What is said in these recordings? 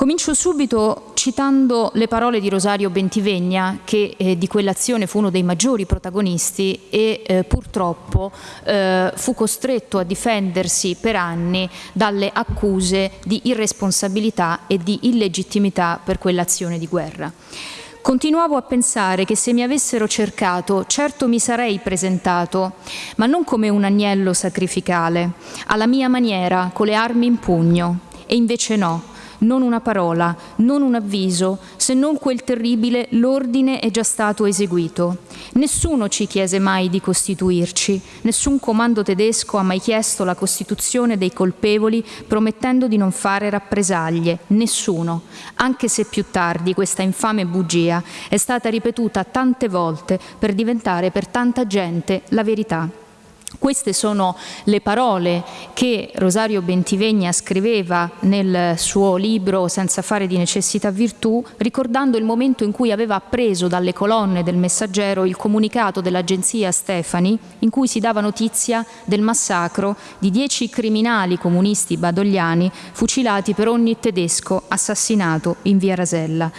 Comincio subito citando le parole di Rosario Bentivegna, che eh, di quell'azione fu uno dei maggiori protagonisti e eh, purtroppo eh, fu costretto a difendersi per anni dalle accuse di irresponsabilità e di illegittimità per quell'azione di guerra. Continuavo a pensare che se mi avessero cercato, certo mi sarei presentato, ma non come un agnello sacrificale, alla mia maniera, con le armi in pugno. E invece no, non una parola, non un avviso, se non quel terribile l'ordine è già stato eseguito. Nessuno ci chiese mai di costituirci, nessun comando tedesco ha mai chiesto la costituzione dei colpevoli promettendo di non fare rappresaglie, nessuno, anche se più tardi questa infame bugia è stata ripetuta tante volte per diventare per tanta gente la verità. Queste sono le parole che Rosario Bentivegna scriveva nel suo libro Senza fare di necessità virtù, ricordando il momento in cui aveva appreso dalle colonne del Messaggero il comunicato dell'agenzia Stefani in cui si dava notizia del massacro di dieci criminali comunisti badogliani fucilati per ogni tedesco assassinato in via Rasella.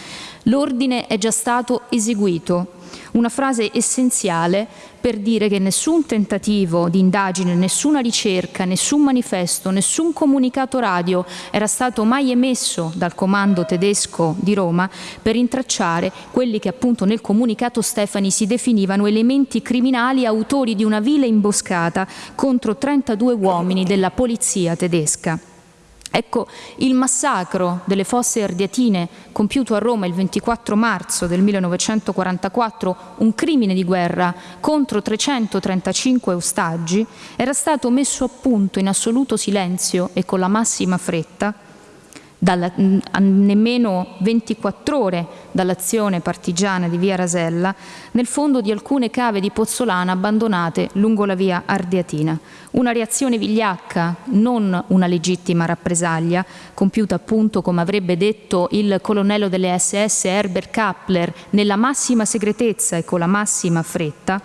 L'ordine è già stato eseguito, una frase essenziale per dire che nessun tentativo di indagine, nessuna ricerca, nessun manifesto, nessun comunicato radio era stato mai emesso dal comando tedesco di Roma per intracciare quelli che appunto nel comunicato Stefani si definivano elementi criminali autori di una vile imboscata contro 32 uomini della polizia tedesca. Ecco, il massacro delle fosse ardiatine compiuto a Roma il 24 marzo del 1944, un crimine di guerra contro 335 ostaggi, era stato messo a punto in assoluto silenzio e con la massima fretta dalla, a nemmeno 24 ore dall'azione partigiana di via Rasella, nel fondo di alcune cave di Pozzolana abbandonate lungo la via Ardeatina. Una reazione vigliacca, non una legittima rappresaglia, compiuta appunto, come avrebbe detto il colonnello delle SS Herbert Kappler, nella massima segretezza e con la massima fretta,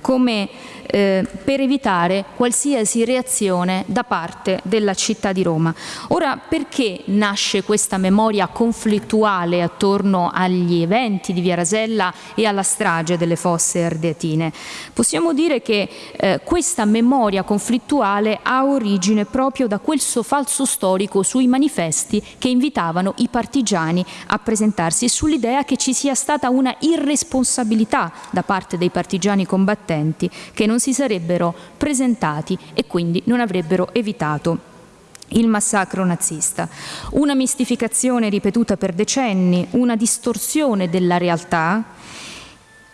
come eh, per evitare qualsiasi reazione da parte della città di Roma. Ora, perché nasce questa memoria conflittuale attorno agli eventi di Via Rasella e alla strage delle fosse ardeatine? Possiamo dire che eh, questa memoria conflittuale ha origine proprio da quel falso storico sui manifesti che invitavano i partigiani a presentarsi e sull'idea che ci sia stata una irresponsabilità da parte dei partigiani combattenti che non non si sarebbero presentati e quindi non avrebbero evitato il massacro nazista. Una mistificazione ripetuta per decenni, una distorsione della realtà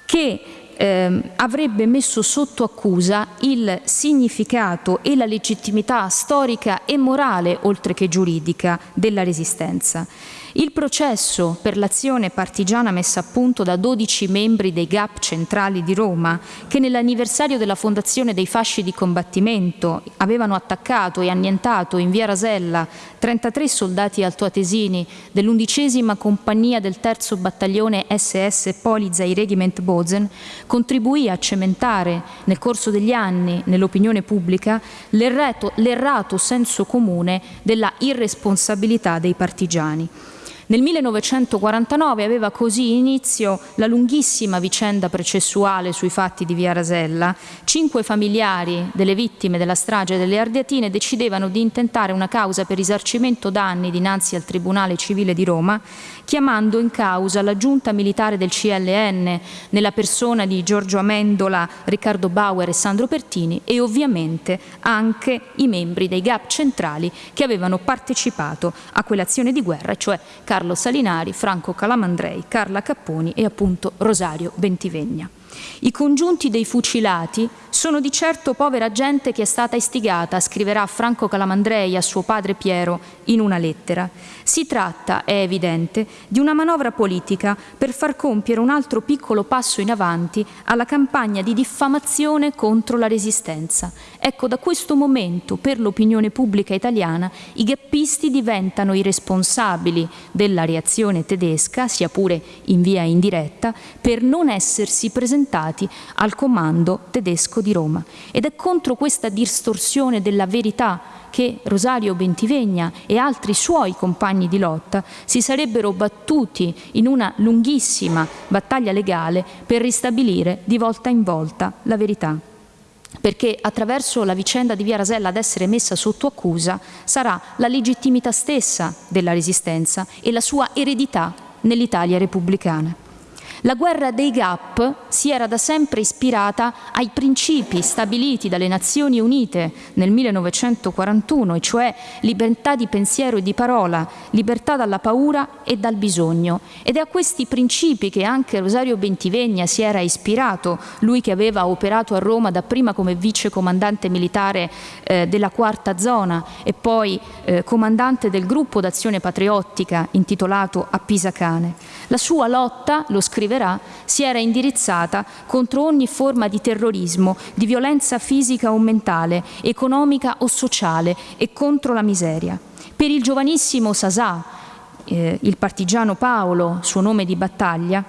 che eh, avrebbe messo sotto accusa il significato e la legittimità storica e morale, oltre che giuridica, della resistenza. Il processo per l'azione partigiana messa a punto da 12 membri dei GAP centrali di Roma, che nell'anniversario della fondazione dei fasci di combattimento avevano attaccato e annientato in via Rasella 33 soldati altoatesini dell'undicesima compagnia del terzo battaglione SS Polizei Regiment Bozen, contribuì a cementare nel corso degli anni nell'opinione pubblica l'errato senso comune della irresponsabilità dei partigiani. Nel 1949 aveva così inizio la lunghissima vicenda processuale sui fatti di Via Rasella. Cinque familiari delle vittime della strage delle Ardeatine decidevano di intentare una causa per risarcimento danni dinanzi al Tribunale Civile di Roma, chiamando in causa la giunta militare del CLN nella persona di Giorgio Amendola, Riccardo Bauer e Sandro Pertini e ovviamente anche i membri dei GAP centrali che avevano partecipato a quell'azione di guerra, cioè Carlo Salinari, Franco Calamandrei, Carla Capponi e appunto Rosario Bentivegna. I congiunti dei fucilati sono di certo povera gente che è stata istigata, scriverà Franco Calamandrei a suo padre Piero in una lettera. Si tratta, è evidente, di una manovra politica per far compiere un altro piccolo passo in avanti alla campagna di diffamazione contro la resistenza. Ecco, da questo momento per l'opinione pubblica italiana i gappisti diventano i responsabili della reazione tedesca, sia pure in via indiretta, per non essersi presentati al comando tedesco di Roma. Ed è contro questa distorsione della verità che Rosario Bentivegna e altri suoi compagni di lotta si sarebbero battuti in una lunghissima battaglia legale per ristabilire di volta in volta la verità perché attraverso la vicenda di Via Rasella ad essere messa sotto accusa sarà la legittimità stessa della resistenza e la sua eredità nell'Italia repubblicana. La guerra dei GAP si era da sempre ispirata ai principi stabiliti dalle Nazioni Unite nel 1941, e cioè libertà di pensiero e di parola, libertà dalla paura e dal bisogno. Ed è a questi principi che anche Rosario Bentivegna si era ispirato, lui che aveva operato a Roma dapprima come vice comandante militare eh, della quarta zona e poi eh, comandante del gruppo d'azione patriottica intitolato A Pisacane. La sua lotta, lo scrive scriverà, si era indirizzata contro ogni forma di terrorismo, di violenza fisica o mentale, economica o sociale e contro la miseria. Per il giovanissimo Sasà, eh, il partigiano Paolo, suo nome di battaglia,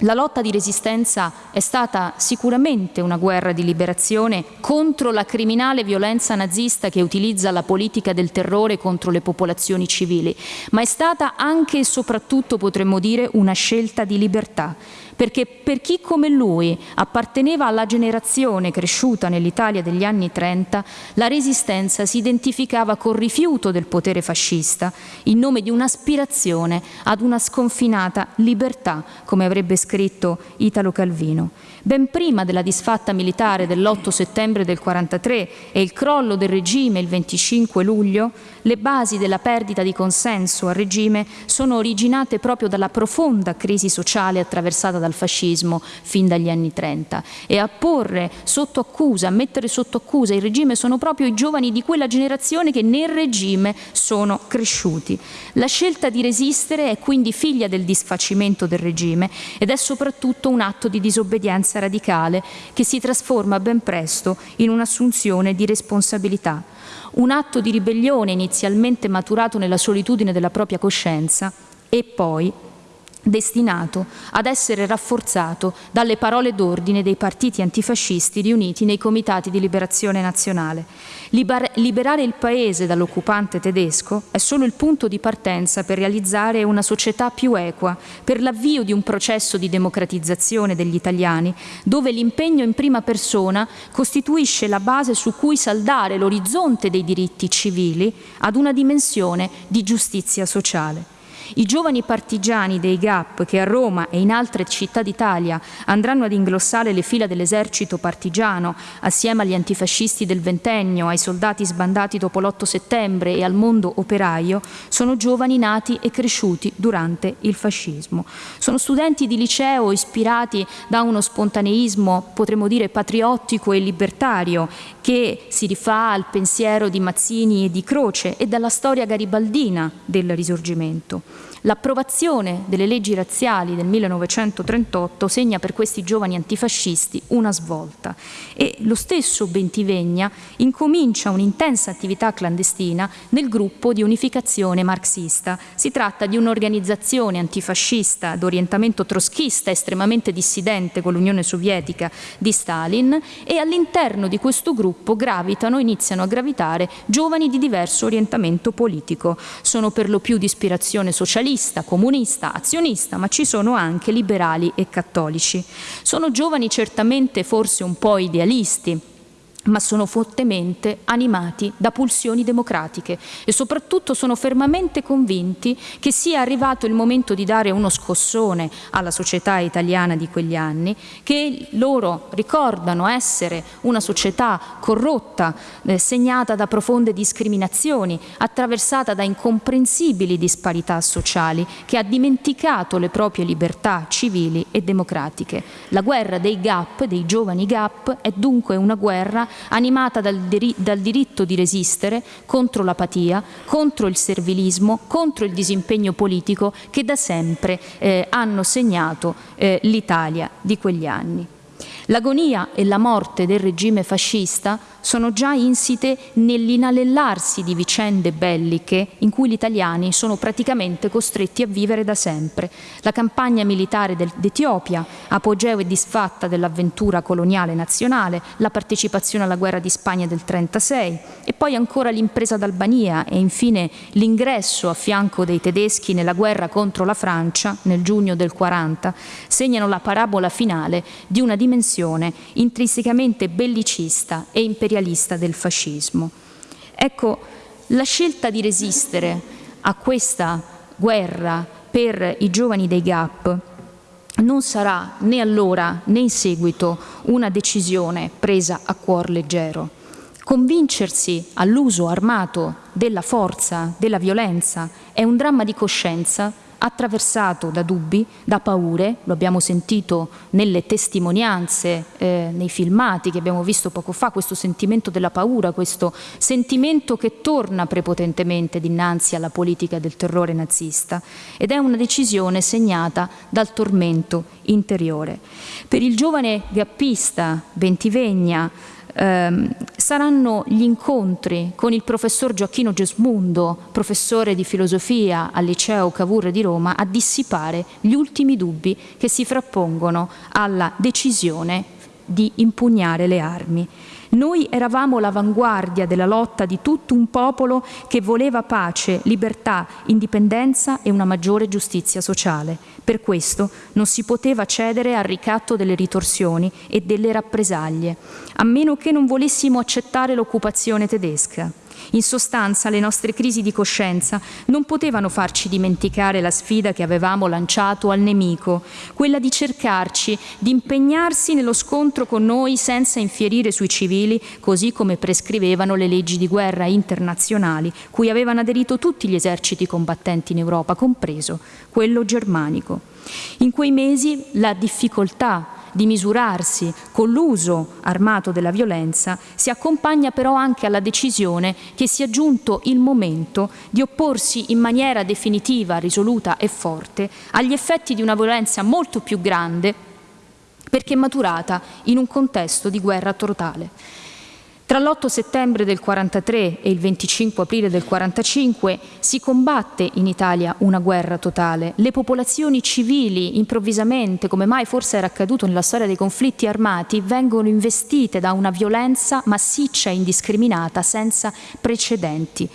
la lotta di resistenza è stata sicuramente una guerra di liberazione contro la criminale violenza nazista che utilizza la politica del terrore contro le popolazioni civili, ma è stata anche e soprattutto, potremmo dire, una scelta di libertà perché per chi come lui apparteneva alla generazione cresciuta nell'Italia degli anni 30, la resistenza si identificava col rifiuto del potere fascista in nome di un'aspirazione ad una sconfinata libertà, come avrebbe scritto Italo Calvino. Ben prima della disfatta militare dell'8 settembre del 43 e il crollo del regime il 25 luglio, le basi della perdita di consenso al regime sono originate proprio dalla profonda crisi sociale attraversata dal fascismo fin dagli anni 30 e a porre sotto accusa, a mettere sotto accusa il regime sono proprio i giovani di quella generazione che nel regime sono cresciuti. La scelta di resistere è quindi figlia del disfacimento del regime ed è soprattutto un atto di disobbedienza radicale che si trasforma ben presto in un'assunzione di responsabilità un atto di ribellione inizialmente maturato nella solitudine della propria coscienza e poi destinato ad essere rafforzato dalle parole d'ordine dei partiti antifascisti riuniti nei comitati di liberazione nazionale. Liber liberare il paese dall'occupante tedesco è solo il punto di partenza per realizzare una società più equa, per l'avvio di un processo di democratizzazione degli italiani, dove l'impegno in prima persona costituisce la base su cui saldare l'orizzonte dei diritti civili ad una dimensione di giustizia sociale. I giovani partigiani dei GAP che a Roma e in altre città d'Italia andranno ad inglossare le fila dell'esercito partigiano assieme agli antifascisti del ventennio, ai soldati sbandati dopo l'8 settembre e al mondo operaio, sono giovani nati e cresciuti durante il fascismo. Sono studenti di liceo ispirati da uno spontaneismo, potremmo dire, patriottico e libertario, che si rifà al pensiero di Mazzini e di Croce e dalla storia garibaldina del Risorgimento. L'approvazione delle leggi razziali del 1938 segna per questi giovani antifascisti una svolta e lo stesso Bentivegna incomincia un'intensa attività clandestina nel gruppo di unificazione marxista. Si tratta di un'organizzazione antifascista d'orientamento troschista estremamente dissidente con l'Unione Sovietica di Stalin e all'interno di questo gruppo gravitano, iniziano a gravitare giovani di diverso orientamento politico. Sono per lo più di ispirazione socialista socialista, comunista, azionista, ma ci sono anche liberali e cattolici. Sono giovani certamente forse un po' idealisti, ma sono fortemente animati da pulsioni democratiche e soprattutto sono fermamente convinti che sia arrivato il momento di dare uno scossone alla società italiana di quegli anni, che loro ricordano essere una società corrotta, eh, segnata da profonde discriminazioni, attraversata da incomprensibili disparità sociali, che ha dimenticato le proprie libertà civili e democratiche. La guerra dei GAP, dei giovani GAP, è dunque una guerra animata dal, dal diritto di resistere contro l'apatia, contro il servilismo, contro il disimpegno politico che da sempre eh, hanno segnato eh, l'Italia di quegli anni. L'agonia e la morte del regime fascista sono già insite nell'inalellarsi di vicende belliche in cui gli italiani sono praticamente costretti a vivere da sempre. La campagna militare d'Etiopia, apogeo e disfatta dell'avventura coloniale nazionale, la partecipazione alla guerra di Spagna del 36 e poi ancora l'impresa d'Albania e infine l'ingresso a fianco dei tedeschi nella guerra contro la Francia nel giugno del 40 segnano la parabola finale di una dimensione intrinsecamente bellicista e imperialista del fascismo. Ecco, la scelta di resistere a questa guerra per i giovani dei GAP non sarà né allora né in seguito una decisione presa a cuor leggero. Convincersi all'uso armato della forza, della violenza, è un dramma di coscienza attraversato da dubbi, da paure, lo abbiamo sentito nelle testimonianze, eh, nei filmati che abbiamo visto poco fa, questo sentimento della paura, questo sentimento che torna prepotentemente dinanzi alla politica del terrore nazista ed è una decisione segnata dal tormento interiore. Per il giovane gappista Bentivegna, ehm, saranno gli incontri con il professor Gioacchino Gesmundo, professore di filosofia al liceo Cavour di Roma, a dissipare gli ultimi dubbi che si frappongono alla decisione di impugnare le armi. Noi eravamo l'avanguardia della lotta di tutto un popolo che voleva pace, libertà, indipendenza e una maggiore giustizia sociale. Per questo non si poteva cedere al ricatto delle ritorsioni e delle rappresaglie, a meno che non volessimo accettare l'occupazione tedesca. In sostanza le nostre crisi di coscienza non potevano farci dimenticare la sfida che avevamo lanciato al nemico, quella di cercarci, di impegnarsi nello scontro con noi senza infierire sui civili, così come prescrivevano le leggi di guerra internazionali, cui avevano aderito tutti gli eserciti combattenti in Europa, compreso quello germanico. In quei mesi la difficoltà di misurarsi con l'uso armato della violenza si accompagna però anche alla decisione che sia giunto il momento di opporsi in maniera definitiva, risoluta e forte agli effetti di una violenza molto più grande perché maturata in un contesto di guerra totale. Tra l'8 settembre del 43 e il 25 aprile del 45 si combatte in Italia una guerra totale. Le popolazioni civili improvvisamente, come mai forse era accaduto nella storia dei conflitti armati, vengono investite da una violenza massiccia e indiscriminata senza precedenti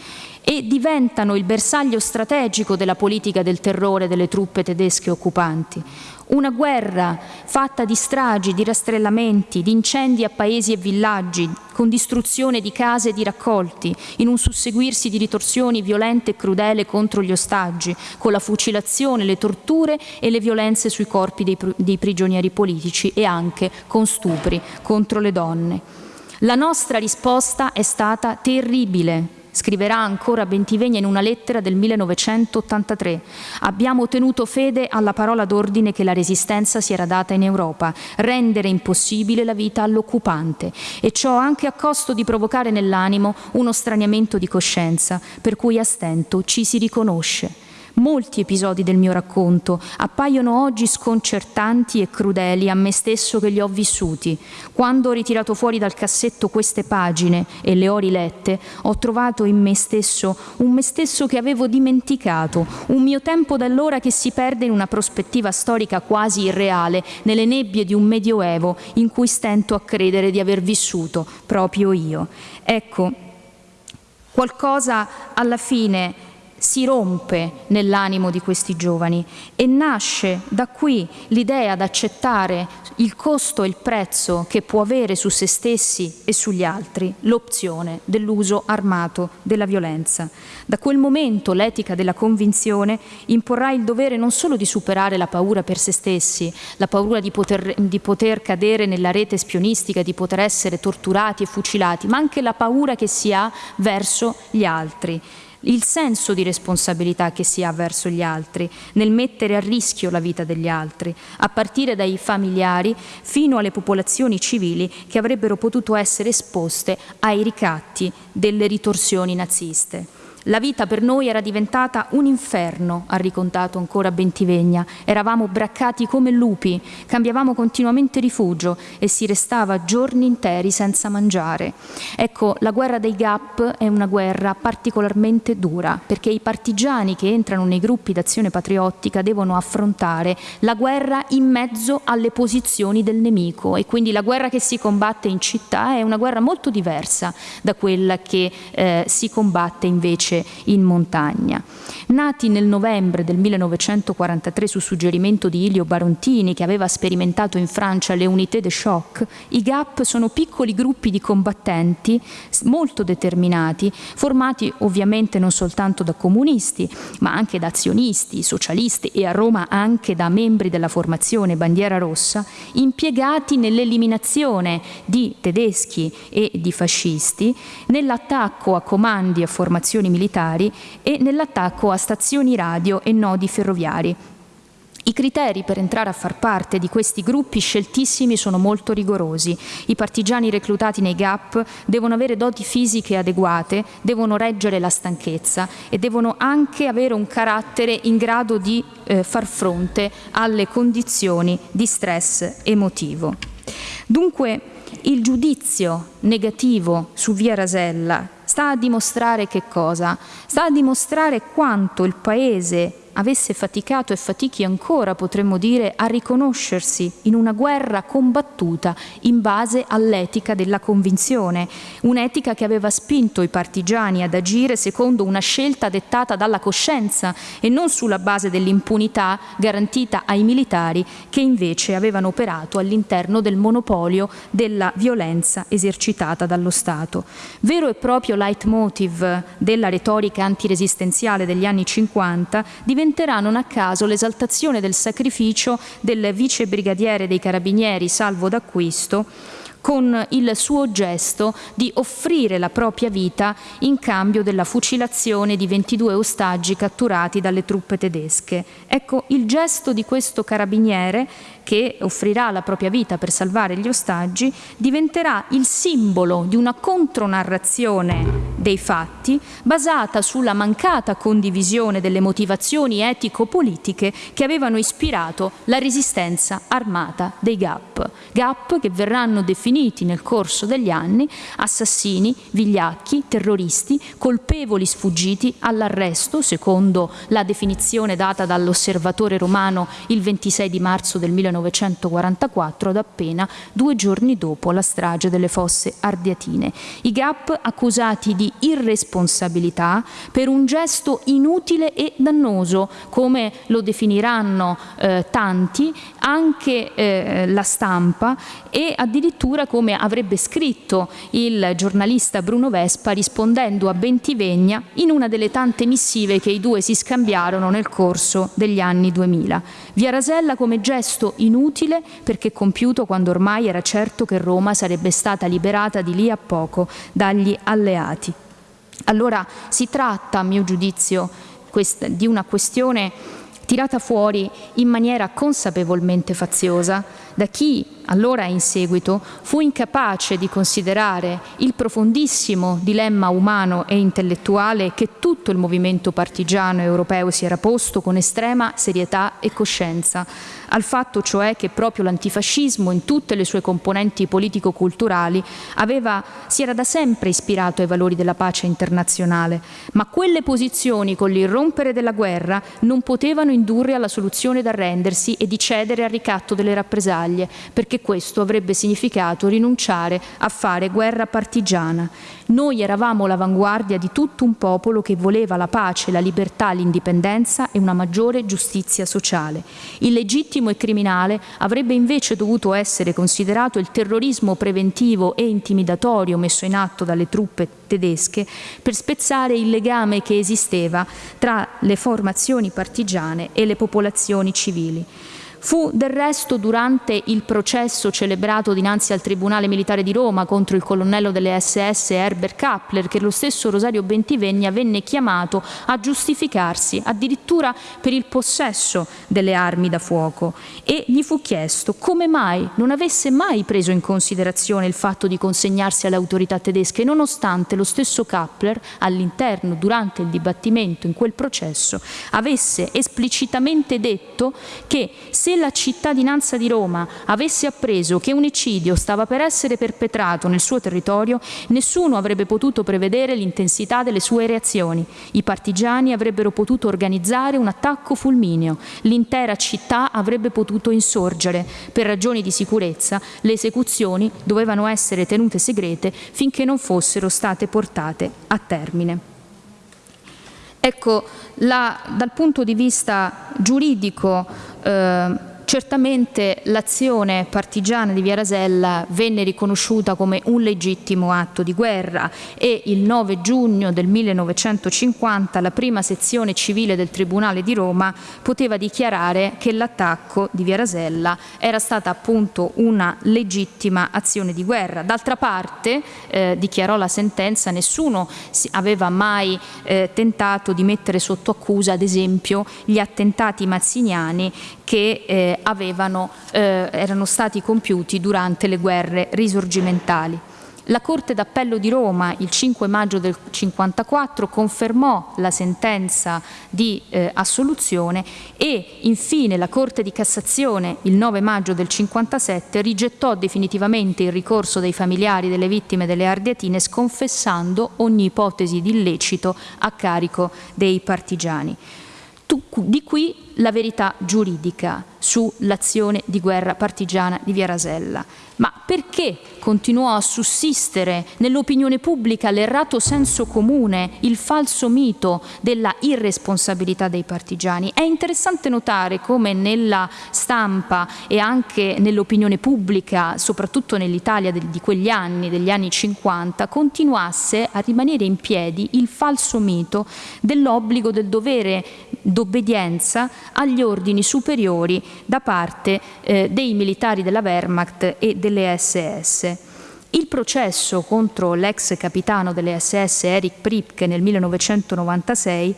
e diventano il bersaglio strategico della politica del terrore delle truppe tedesche occupanti. Una guerra fatta di stragi, di rastrellamenti, di incendi a paesi e villaggi, con distruzione di case e di raccolti, in un susseguirsi di ritorsioni violente e crudele contro gli ostaggi, con la fucilazione, le torture e le violenze sui corpi dei, dei prigionieri politici e anche con stupri contro le donne. La nostra risposta è stata terribile, Scriverà ancora Bentivegna in una lettera del 1983. Abbiamo tenuto fede alla parola d'ordine che la resistenza si era data in Europa, rendere impossibile la vita all'occupante e ciò anche a costo di provocare nell'animo uno straniamento di coscienza per cui a stento ci si riconosce. Molti episodi del mio racconto appaiono oggi sconcertanti e crudeli a me stesso che li ho vissuti. Quando ho ritirato fuori dal cassetto queste pagine e le ho rilette, ho trovato in me stesso un me stesso che avevo dimenticato, un mio tempo d'allora che si perde in una prospettiva storica quasi irreale, nelle nebbie di un medioevo in cui stento a credere di aver vissuto proprio io. Ecco, qualcosa alla fine si rompe nell'animo di questi giovani e nasce da qui l'idea d'accettare il costo e il prezzo che può avere su se stessi e sugli altri l'opzione dell'uso armato della violenza. Da quel momento l'etica della convinzione imporrà il dovere non solo di superare la paura per se stessi, la paura di poter, di poter cadere nella rete spionistica, di poter essere torturati e fucilati, ma anche la paura che si ha verso gli altri il senso di responsabilità che si ha verso gli altri, nel mettere a rischio la vita degli altri, a partire dai familiari fino alle popolazioni civili che avrebbero potuto essere esposte ai ricatti delle ritorsioni naziste. La vita per noi era diventata un inferno, ha ricontato ancora Bentivegna. Eravamo braccati come lupi, cambiavamo continuamente rifugio e si restava giorni interi senza mangiare. Ecco, la guerra dei Gap è una guerra particolarmente dura, perché i partigiani che entrano nei gruppi d'azione patriottica devono affrontare la guerra in mezzo alle posizioni del nemico e quindi la guerra che si combatte in città è una guerra molto diversa da quella che eh, si combatte invece invece in montagna. Nati nel novembre del 1943 su suggerimento di Ilio Barontini, che aveva sperimentato in Francia le unité de choc, i GAP sono piccoli gruppi di combattenti molto determinati, formati ovviamente non soltanto da comunisti, ma anche da azionisti, socialisti e a Roma anche da membri della formazione Bandiera Rossa, impiegati nell'eliminazione di tedeschi e di fascisti, nell'attacco a comandi e formazioni militari militari e nell'attacco a stazioni radio e nodi ferroviari. I criteri per entrare a far parte di questi gruppi sceltissimi sono molto rigorosi. I partigiani reclutati nei GAP devono avere doti fisiche adeguate, devono reggere la stanchezza e devono anche avere un carattere in grado di eh, far fronte alle condizioni di stress emotivo. Dunque il giudizio negativo su Via Rasella sta a dimostrare che cosa? Sta a dimostrare quanto il Paese avesse faticato e fatichi ancora, potremmo dire, a riconoscersi in una guerra combattuta in base all'etica della convinzione, un'etica che aveva spinto i partigiani ad agire secondo una scelta dettata dalla coscienza e non sulla base dell'impunità garantita ai militari che invece avevano operato all'interno del monopolio della violenza esercitata dallo Stato. Vero e proprio leitmotiv della retorica antiresistenziale degli anni 50 diventa diventerà non a caso l'esaltazione del sacrificio del vice brigadiere dei carabinieri Salvo d'Acquisto con il suo gesto di offrire la propria vita in cambio della fucilazione di 22 ostaggi catturati dalle truppe tedesche. Ecco, il gesto di questo carabiniere che offrirà la propria vita per salvare gli ostaggi, diventerà il simbolo di una contronarrazione dei fatti basata sulla mancata condivisione delle motivazioni etico-politiche che avevano ispirato la resistenza armata dei GAP. GAP che verranno definiti nel corso degli anni assassini, vigliacchi, terroristi, colpevoli sfuggiti all'arresto, secondo la definizione data dall'osservatore romano il 26 di marzo del 1900 1944 ad appena due giorni dopo la strage delle fosse ardiatine. I GAP accusati di irresponsabilità per un gesto inutile e dannoso, come lo definiranno eh, tanti, anche eh, la stampa e addirittura come avrebbe scritto il giornalista Bruno Vespa rispondendo a Bentivegna in una delle tante missive che i due si scambiarono nel corso degli anni 2000. Via Rasella come gesto inutile perché compiuto quando ormai era certo che Roma sarebbe stata liberata di lì a poco dagli alleati. Allora si tratta, a mio giudizio, di una questione tirata fuori in maniera consapevolmente faziosa da chi allora in seguito fu incapace di considerare il profondissimo dilemma umano e intellettuale che tutto il movimento partigiano europeo si era posto con estrema serietà e coscienza, al fatto cioè che proprio l'antifascismo in tutte le sue componenti politico-culturali si era da sempre ispirato ai valori della pace internazionale, ma quelle posizioni con l'irrompere della guerra non potevano indurre alla soluzione d'arrendersi e di cedere al ricatto delle rappresaglie, perché questo avrebbe significato rinunciare a fare guerra partigiana. Noi eravamo l'avanguardia di tutto un popolo che voleva la pace, la libertà, l'indipendenza e una maggiore giustizia sociale. Illegittimo e criminale avrebbe invece dovuto essere considerato il terrorismo preventivo e intimidatorio messo in atto dalle truppe tedesche per spezzare il legame che esisteva tra le formazioni partigiane e le popolazioni civili. Fu del resto durante il processo celebrato dinanzi al Tribunale Militare di Roma contro il colonnello delle SS Herbert Kappler che lo stesso Rosario Bentivegna venne chiamato a giustificarsi addirittura per il possesso delle armi da fuoco e gli fu chiesto come mai non avesse mai preso in considerazione il fatto di consegnarsi alle autorità tedesche nonostante lo stesso Kappler all'interno durante il dibattimento in quel processo avesse esplicitamente detto che se la cittadinanza di Roma avesse appreso che un eccidio stava per essere perpetrato nel suo territorio, nessuno avrebbe potuto prevedere l'intensità delle sue reazioni. I partigiani avrebbero potuto organizzare un attacco fulmineo, l'intera città avrebbe potuto insorgere. Per ragioni di sicurezza le esecuzioni dovevano essere tenute segrete finché non fossero state portate a termine. Ecco, la, dal punto di vista giuridico eh, Certamente l'azione partigiana di Via Rasella venne riconosciuta come un legittimo atto di guerra e il 9 giugno del 1950 la prima sezione civile del Tribunale di Roma poteva dichiarare che l'attacco di Via Rasella era stata appunto una legittima azione di guerra. D'altra parte, eh, dichiarò la sentenza, nessuno aveva mai eh, tentato di mettere sotto accusa ad esempio gli attentati mazziniani che eh, avevano, eh, erano stati compiuti durante le guerre risorgimentali. La Corte d'Appello di Roma il 5 maggio del 54 confermò la sentenza di eh, assoluzione e infine la Corte di Cassazione il 9 maggio del 57 rigettò definitivamente il ricorso dei familiari delle vittime delle Ardeatine sconfessando ogni ipotesi di illecito a carico dei partigiani. Di qui la verità giuridica sull'azione di guerra partigiana di Via Rasella. Ma perché continuò a sussistere nell'opinione pubblica l'errato senso comune, il falso mito della irresponsabilità dei partigiani? È interessante notare come nella stampa e anche nell'opinione pubblica, soprattutto nell'Italia di quegli anni, degli anni 50, continuasse a rimanere in piedi il falso mito dell'obbligo del dovere d'obbedienza agli ordini superiori da parte eh, dei militari della Wehrmacht e delle SS. Il processo contro l'ex capitano delle SS Erich Pripke nel 1996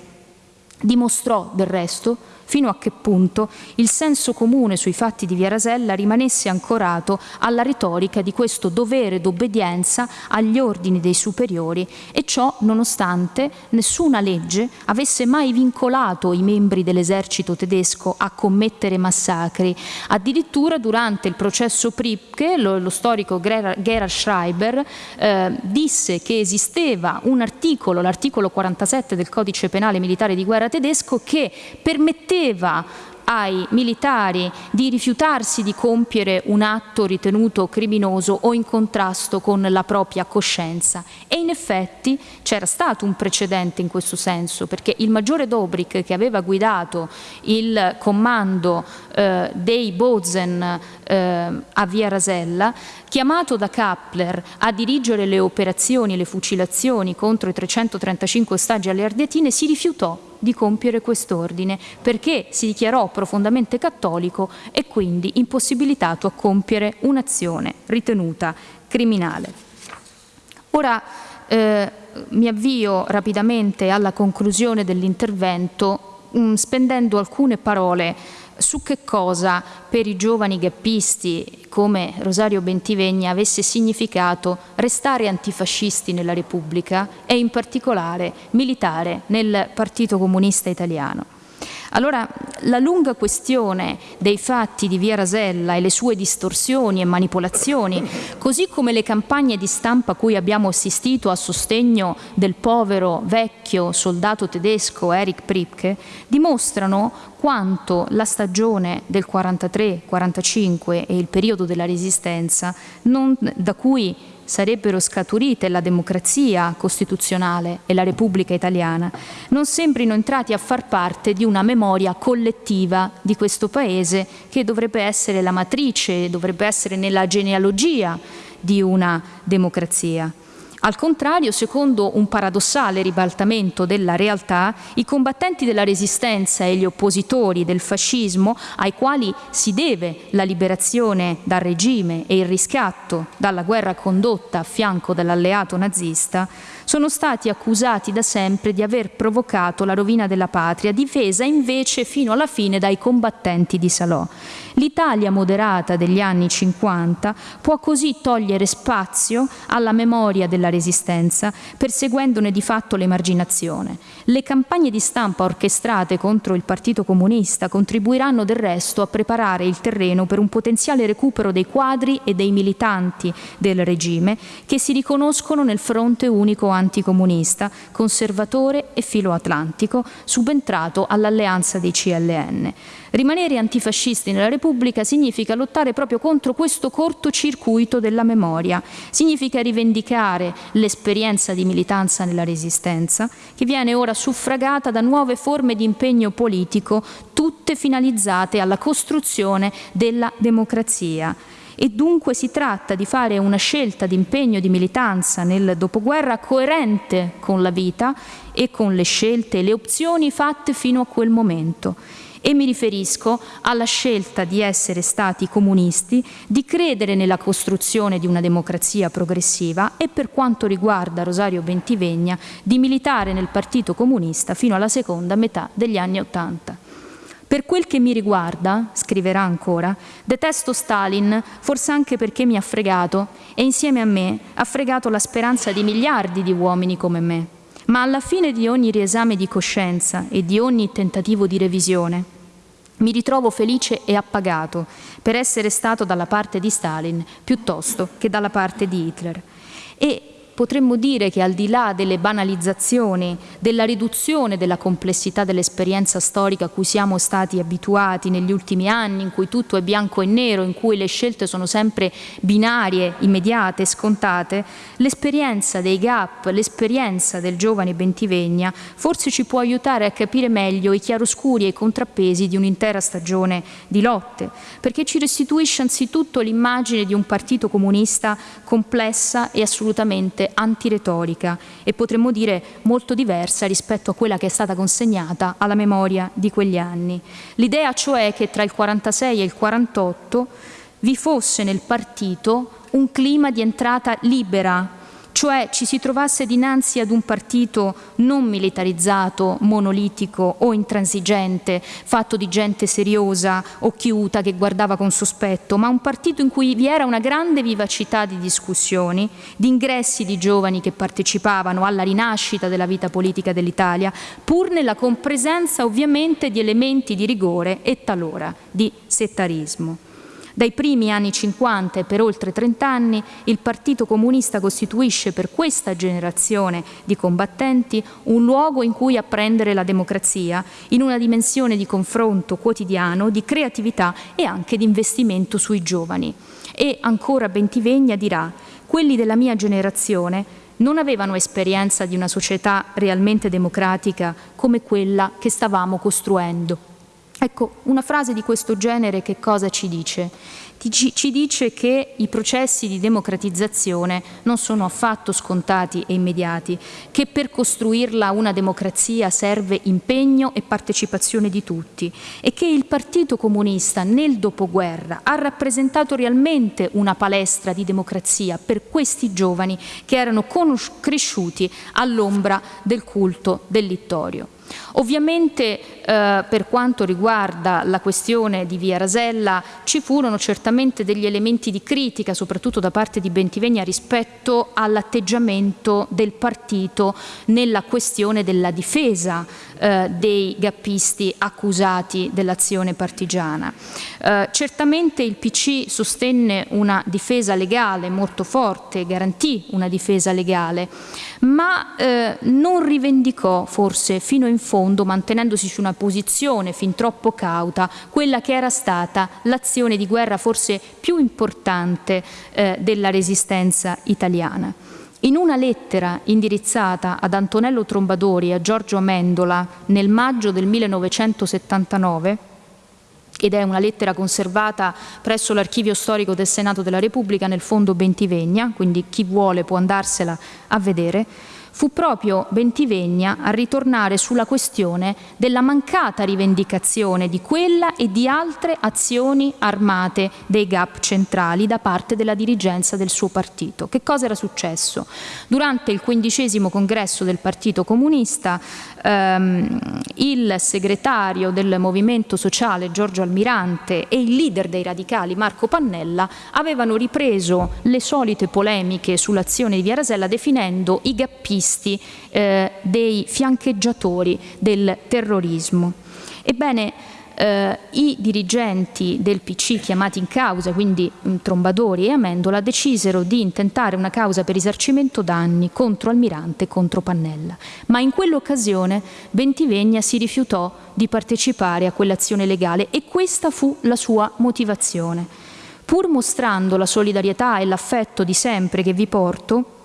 dimostrò del resto fino a che punto il senso comune sui fatti di Via Rasella rimanesse ancorato alla retorica di questo dovere d'obbedienza agli ordini dei superiori e ciò nonostante nessuna legge avesse mai vincolato i membri dell'esercito tedesco a commettere massacri. Addirittura durante il processo Pripke lo, lo storico Gerhard Schreiber eh, disse che esisteva un articolo, l'articolo 47 del codice penale militare di guerra tedesco che permetteva chiedeva ai militari di rifiutarsi di compiere un atto ritenuto criminoso o in contrasto con la propria coscienza. E in effetti c'era stato un precedente in questo senso, perché il maggiore Dobrik che aveva guidato il comando eh, dei Bozen eh, a Via Rasella, chiamato da Kappler a dirigere le operazioni e le fucilazioni contro i 335 ostaggi alle Ardeatine, si rifiutò di compiere quest'ordine perché si dichiarò profondamente cattolico e quindi impossibilitato a compiere un'azione ritenuta criminale. Ora eh, mi avvio rapidamente alla conclusione dell'intervento mm, spendendo alcune parole su che cosa per i giovani gappisti come Rosario Bentivegna avesse significato restare antifascisti nella Repubblica e in particolare militare nel Partito Comunista Italiano. Allora, la lunga questione dei fatti di Via Rasella e le sue distorsioni e manipolazioni, così come le campagne di stampa a cui abbiamo assistito a sostegno del povero vecchio soldato tedesco Erich Pripke, dimostrano quanto la stagione del 43-45 e il periodo della Resistenza, non, da cui sarebbero scaturite la democrazia costituzionale e la Repubblica italiana, non sembrino entrati a far parte di una memoria collettiva di questo Paese che dovrebbe essere la matrice, dovrebbe essere nella genealogia di una democrazia. Al contrario, secondo un paradossale ribaltamento della realtà, i combattenti della resistenza e gli oppositori del fascismo, ai quali si deve la liberazione dal regime e il riscatto dalla guerra condotta a fianco dell'alleato nazista, sono stati accusati da sempre di aver provocato la rovina della patria, difesa invece fino alla fine dai combattenti di Salò. L'Italia moderata degli anni 50 può così togliere spazio alla memoria della resistenza, perseguendone di fatto l'emarginazione. Le campagne di stampa orchestrate contro il Partito Comunista contribuiranno del resto a preparare il terreno per un potenziale recupero dei quadri e dei militanti del regime che si riconoscono nel fronte unico anticomunista, conservatore e filoatlantico, subentrato all'alleanza dei CLN. Rimanere antifascisti nella Repubblica significa lottare proprio contro questo cortocircuito della memoria, significa rivendicare l'esperienza di militanza nella Resistenza, che viene ora suffragata da nuove forme di impegno politico, tutte finalizzate alla costruzione della democrazia e dunque si tratta di fare una scelta di impegno di militanza nel dopoguerra coerente con la vita e con le scelte e le opzioni fatte fino a quel momento e mi riferisco alla scelta di essere stati comunisti, di credere nella costruzione di una democrazia progressiva e per quanto riguarda Rosario Bentivegna di militare nel Partito Comunista fino alla seconda metà degli anni Ottanta. Per quel che mi riguarda, scriverà ancora, detesto Stalin, forse anche perché mi ha fregato e insieme a me ha fregato la speranza di miliardi di uomini come me. Ma alla fine di ogni riesame di coscienza e di ogni tentativo di revisione, mi ritrovo felice e appagato per essere stato dalla parte di Stalin piuttosto che dalla parte di Hitler. E potremmo dire che al di là delle banalizzazioni, della riduzione della complessità dell'esperienza storica a cui siamo stati abituati negli ultimi anni, in cui tutto è bianco e nero, in cui le scelte sono sempre binarie, immediate, scontate, l'esperienza dei gap, l'esperienza del giovane Bentivegna forse ci può aiutare a capire meglio i chiaroscuri e i contrappesi di un'intera stagione di lotte, perché ci restituisce anzitutto l'immagine di un partito comunista complessa e assolutamente antiretorica e potremmo dire molto diversa rispetto a quella che è stata consegnata alla memoria di quegli anni. L'idea cioè che tra il 46 e il 48 vi fosse nel partito un clima di entrata libera cioè ci si trovasse dinanzi ad un partito non militarizzato, monolitico o intransigente, fatto di gente seriosa, occhiuta, che guardava con sospetto, ma un partito in cui vi era una grande vivacità di discussioni, di ingressi di giovani che partecipavano alla rinascita della vita politica dell'Italia, pur nella compresenza ovviamente di elementi di rigore e talora di settarismo. Dai primi anni 50 e per oltre 30 anni il Partito Comunista costituisce per questa generazione di combattenti un luogo in cui apprendere la democrazia in una dimensione di confronto quotidiano, di creatività e anche di investimento sui giovani. E ancora Bentivegna dirà quelli della mia generazione non avevano esperienza di una società realmente democratica come quella che stavamo costruendo. Ecco, una frase di questo genere che cosa ci dice? Ci dice che i processi di democratizzazione non sono affatto scontati e immediati, che per costruirla una democrazia serve impegno e partecipazione di tutti e che il Partito Comunista nel dopoguerra ha rappresentato realmente una palestra di democrazia per questi giovani che erano cresciuti all'ombra del culto del littorio. Ovviamente eh, per quanto riguarda la questione di Via Rasella ci furono certamente degli elementi di critica, soprattutto da parte di Bentivegna, rispetto all'atteggiamento del partito nella questione della difesa eh, dei gappisti accusati dell'azione partigiana. Eh, certamente il PC sostenne una difesa legale molto forte, garantì una difesa legale, ma eh, non rivendicò forse fino in fondo, mantenendosi su una posizione fin troppo cauta, quella che era stata l'azione di guerra forse più importante eh, della resistenza italiana. In una lettera indirizzata ad Antonello Trombadori e a Giorgio Amendola nel maggio del 1979, ed è una lettera conservata presso l'archivio storico del Senato della Repubblica nel fondo Bentivegna, quindi chi vuole può andarsela a vedere, fu proprio Bentivegna a ritornare sulla questione della mancata rivendicazione di quella e di altre azioni armate dei GAP centrali da parte della dirigenza del suo partito. Che cosa era successo? Durante il quindicesimo congresso del Partito Comunista ehm, il segretario del Movimento Sociale Giorgio Almirante e il leader dei radicali Marco Pannella avevano ripreso le solite polemiche sull'azione di Via Rasella definendo i gappisti terroristi, eh, dei fiancheggiatori del terrorismo. Ebbene, eh, i dirigenti del PC chiamati in causa, quindi mh, Trombadori e Amendola, decisero di intentare una causa per risarcimento danni contro Almirante e contro Pannella. Ma in quell'occasione Bentivegna si rifiutò di partecipare a quell'azione legale e questa fu la sua motivazione. Pur mostrando la solidarietà e l'affetto di sempre che vi porto,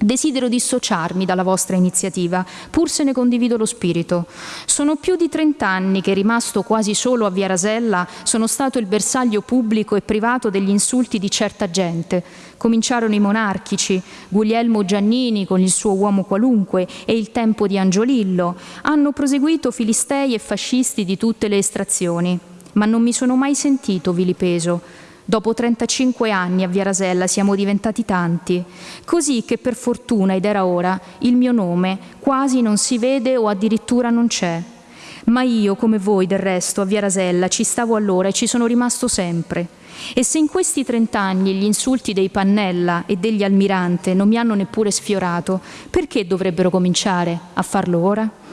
Desidero dissociarmi dalla vostra iniziativa, pur se ne condivido lo spirito. Sono più di trent'anni che, rimasto quasi solo a Via Rasella, sono stato il bersaglio pubblico e privato degli insulti di certa gente. Cominciarono i monarchici, Guglielmo Giannini con il suo uomo qualunque e il tempo di Angiolillo. Hanno proseguito filistei e fascisti di tutte le estrazioni. Ma non mi sono mai sentito vilipeso Dopo 35 anni a Via Rasella siamo diventati tanti, così che per fortuna, ed era ora, il mio nome quasi non si vede o addirittura non c'è. Ma io, come voi del resto, a Via Rasella ci stavo allora e ci sono rimasto sempre. E se in questi trent'anni gli insulti dei Pannella e degli Almirante non mi hanno neppure sfiorato, perché dovrebbero cominciare a farlo ora?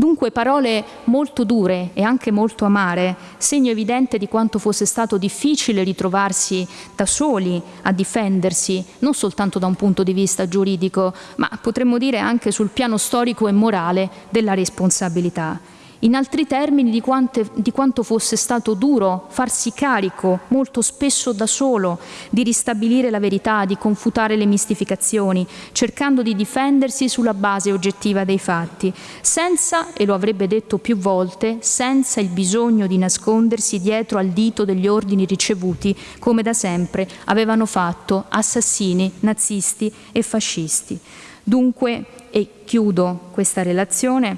Dunque parole molto dure e anche molto amare, segno evidente di quanto fosse stato difficile ritrovarsi da soli a difendersi, non soltanto da un punto di vista giuridico, ma potremmo dire anche sul piano storico e morale della responsabilità in altri termini di, quante, di, quanto fosse stato duro farsi carico, molto spesso da solo, di ristabilire la verità, di confutare le mistificazioni, cercando di difendersi sulla base oggettiva dei fatti, senza, e lo avrebbe detto più volte, senza il bisogno di nascondersi dietro al dito degli ordini ricevuti, come da sempre avevano fatto assassini, nazisti e fascisti. Dunque, e chiudo questa relazione,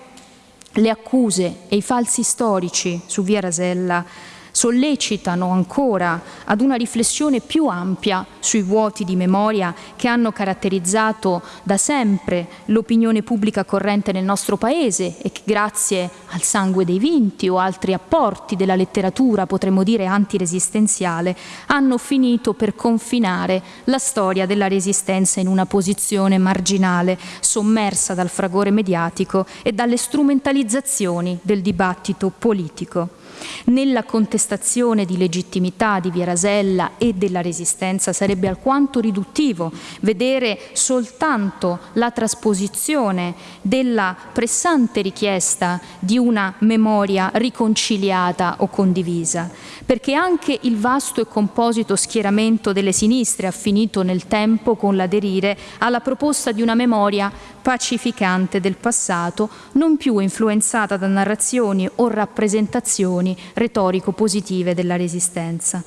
le accuse e i falsi storici su Via Rasella sollecitano ancora ad una riflessione più ampia sui vuoti di memoria che hanno caratterizzato da sempre l'opinione pubblica corrente nel nostro Paese e che grazie al sangue dei vinti o altri apporti della letteratura, potremmo dire antiresistenziale, hanno finito per confinare la storia della resistenza in una posizione marginale, sommersa dal fragore mediatico e dalle strumentalizzazioni del dibattito politico. Nella contestazione di legittimità di Via Rasella e della Resistenza sarebbe alquanto riduttivo vedere soltanto la trasposizione della pressante richiesta di una memoria riconciliata o condivisa, perché anche il vasto e composito schieramento delle sinistre ha finito nel tempo con l'aderire alla proposta di una memoria pacificante del passato, non più influenzata da narrazioni o rappresentazioni retorico-positive della resistenza.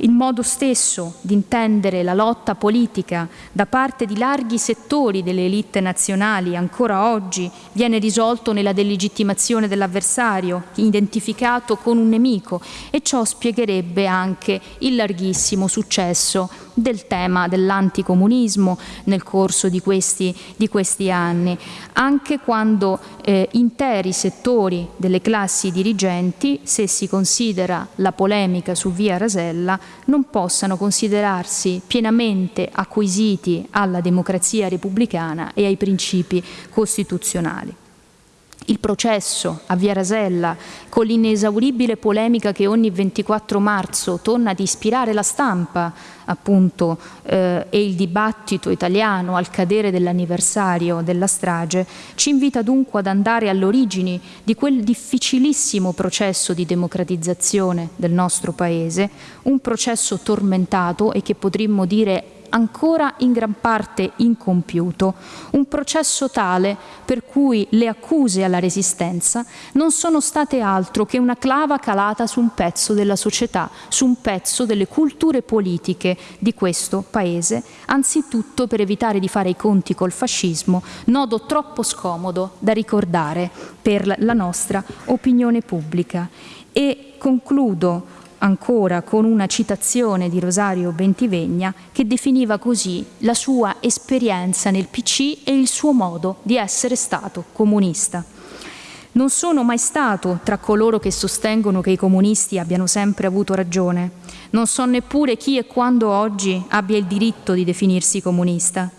Il modo stesso di intendere la lotta politica da parte di larghi settori delle elite nazionali ancora oggi viene risolto nella delegittimazione dell'avversario, identificato con un nemico, e ciò spiegherebbe anche il larghissimo successo del tema dell'anticomunismo nel corso di questi, di questi, anni, anche quando eh, interi settori delle classi dirigenti, se si considera la polemica su via Rasella, non possano considerarsi pienamente acquisiti alla democrazia repubblicana e ai principi costituzionali il processo a Via Rasella, con l'inesauribile polemica che ogni 24 marzo torna ad ispirare la stampa appunto, eh, e il dibattito italiano al cadere dell'anniversario della strage, ci invita dunque ad andare all'origine di quel difficilissimo processo di democratizzazione del nostro Paese, un processo tormentato e che potremmo dire ancora in gran parte incompiuto, un processo tale per cui le accuse alla resistenza non sono state altro che una clava calata su un pezzo della società, su un pezzo delle culture politiche di questo Paese, anzitutto per evitare di fare i conti col fascismo, nodo troppo scomodo da ricordare per la nostra opinione pubblica. E concludo ancora con una citazione di Rosario Bentivegna che definiva così la sua esperienza nel PC e il suo modo di essere stato comunista. Non sono mai stato tra coloro che sostengono che i comunisti abbiano sempre avuto ragione. Non so neppure chi e quando oggi abbia il diritto di definirsi comunista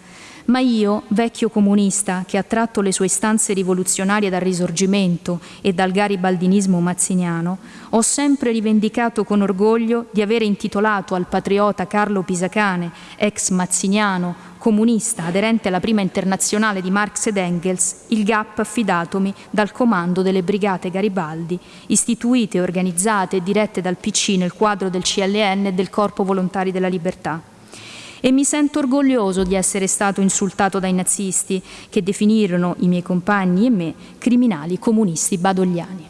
ma io, vecchio comunista che ha tratto le sue istanze rivoluzionarie dal risorgimento e dal garibaldinismo mazziniano, ho sempre rivendicato con orgoglio di aver intitolato al patriota Carlo Pisacane, ex mazziniano, comunista aderente alla prima internazionale di Marx ed Engels, il GAP affidatomi dal comando delle Brigate Garibaldi, istituite, organizzate e dirette dal PC nel quadro del CLN e del Corpo Volontari della Libertà e mi sento orgoglioso di essere stato insultato dai nazisti che definirono i miei compagni e me criminali comunisti badogliani.